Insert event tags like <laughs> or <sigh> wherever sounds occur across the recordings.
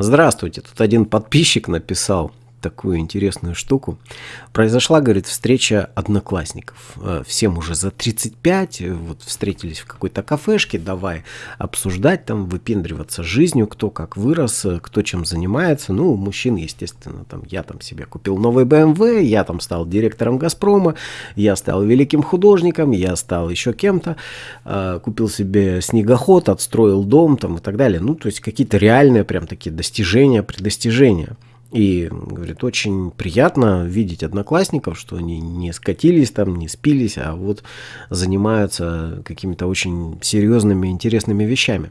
Здравствуйте, тут один подписчик написал такую интересную штуку. Произошла, говорит, встреча одноклассников. Э, всем уже за 35, э, вот встретились в какой-то кафешке, давай обсуждать там, выпендриваться жизнью, кто как вырос, э, кто чем занимается. Ну, мужчин, естественно, там, я там себе купил новый BMW, я там стал директором Газпрома, я стал великим художником, я стал еще кем-то, купил себе снегоход, отстроил дом там и так далее. Ну, то есть какие-то реальные прям такие достижения, предостижения. И, говорит, очень приятно видеть одноклассников, что они не скатились там, не спились, а вот занимаются какими-то очень серьезными, интересными вещами.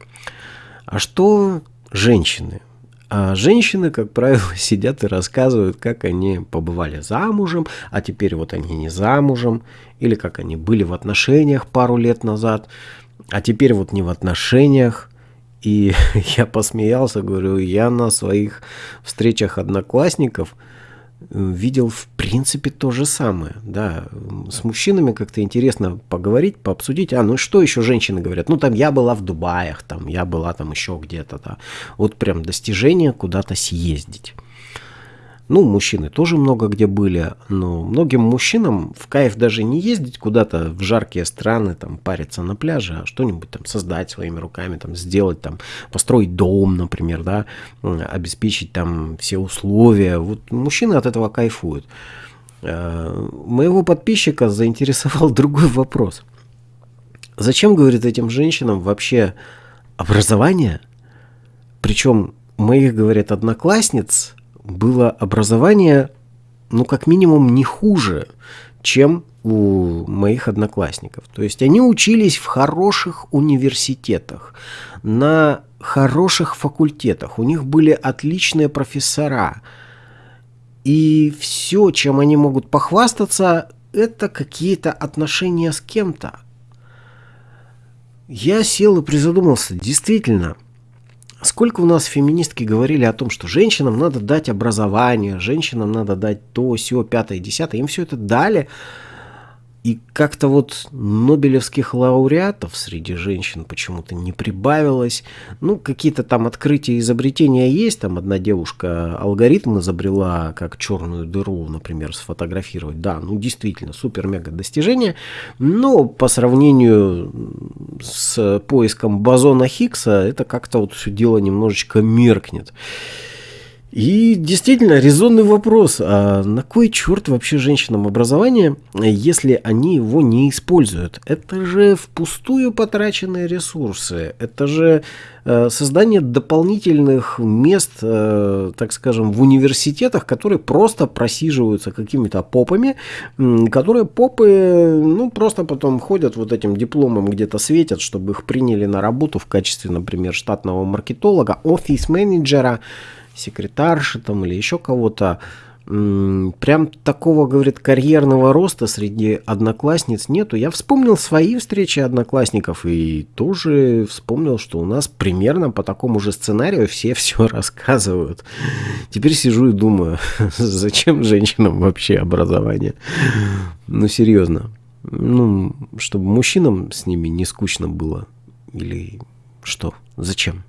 А что женщины? А женщины, как правило, <laughs> сидят и рассказывают, как они побывали замужем, а теперь вот они не замужем, или как они были в отношениях пару лет назад, а теперь вот не в отношениях. И <laughs> я посмеялся, говорю, я на своих встречах одноклассников э, видел в принципе то же самое. Да, с мужчинами как-то интересно поговорить, пообсудить. А, ну что еще женщины говорят? Ну там я была в Дубаях, там я была там еще где-то. Да. Вот прям достижение куда-то съездить. Ну, мужчины тоже много где были, но многим мужчинам в кайф даже не ездить куда-то в жаркие страны, там, париться на пляже, а что-нибудь там создать своими руками, там, сделать, там, построить дом, например, да, обеспечить там все условия. Вот мужчины от этого кайфуют. Э, моего подписчика заинтересовал <laughs> другой вопрос. Зачем, говорит, этим женщинам вообще образование? Причем моих, говорят, одноклассниц было образование, ну, как минимум, не хуже, чем у моих одноклассников. То есть они учились в хороших университетах, на хороших факультетах, у них были отличные профессора. И все, чем они могут похвастаться, это какие-то отношения с кем-то. Я сел и призадумался, действительно – Сколько у нас феминистки говорили о том, что женщинам надо дать образование, женщинам надо дать то, все, пятое, десятое. Им все это дали, и как-то вот нобелевских лауреатов среди женщин почему-то не прибавилось. Ну, какие-то там открытия, изобретения есть. Там одна девушка алгоритм изобрела, как черную дыру, например, сфотографировать. Да, ну действительно, супер-мега достижение. Но по сравнению с поиском бозона Хиггса, это как-то вот все дело немножечко меркнет. И действительно, резонный вопрос, а на кой черт вообще женщинам образование, если они его не используют? Это же впустую потраченные ресурсы, это же э, создание дополнительных мест, э, так скажем, в университетах, которые просто просиживаются какими-то попами, которые попы, ну, просто потом ходят вот этим дипломом где-то светят, чтобы их приняли на работу в качестве, например, штатного маркетолога, офис-менеджера, секретарши там или еще кого-то. Прям такого, говорит, карьерного роста среди одноклассниц нету. Я вспомнил свои встречи одноклассников и тоже вспомнил, что у нас примерно по такому же сценарию все <laughs> все рассказывают. Теперь сижу и думаю, <laughs> зачем женщинам вообще образование? Ну, серьезно. Ну, чтобы мужчинам с ними не скучно было. Или что? Зачем?